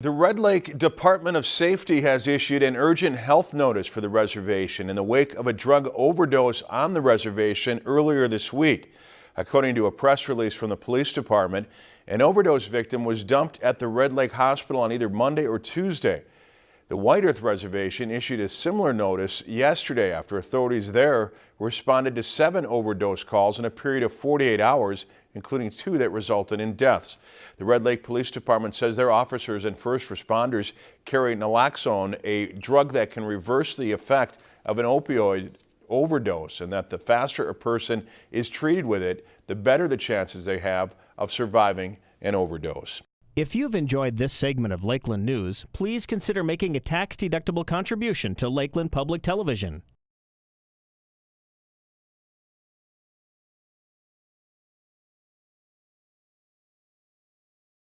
The Red Lake Department of Safety has issued an urgent health notice for the reservation in the wake of a drug overdose on the reservation earlier this week. According to a press release from the police department, an overdose victim was dumped at the Red Lake Hospital on either Monday or Tuesday. The White Earth Reservation issued a similar notice yesterday after authorities there responded to seven overdose calls in a period of 48 hours, including two that resulted in deaths. The Red Lake Police Department says their officers and first responders carry naloxone, a drug that can reverse the effect of an opioid overdose, and that the faster a person is treated with it, the better the chances they have of surviving an overdose. If you've enjoyed this segment of Lakeland News, please consider making a tax-deductible contribution to Lakeland Public Television.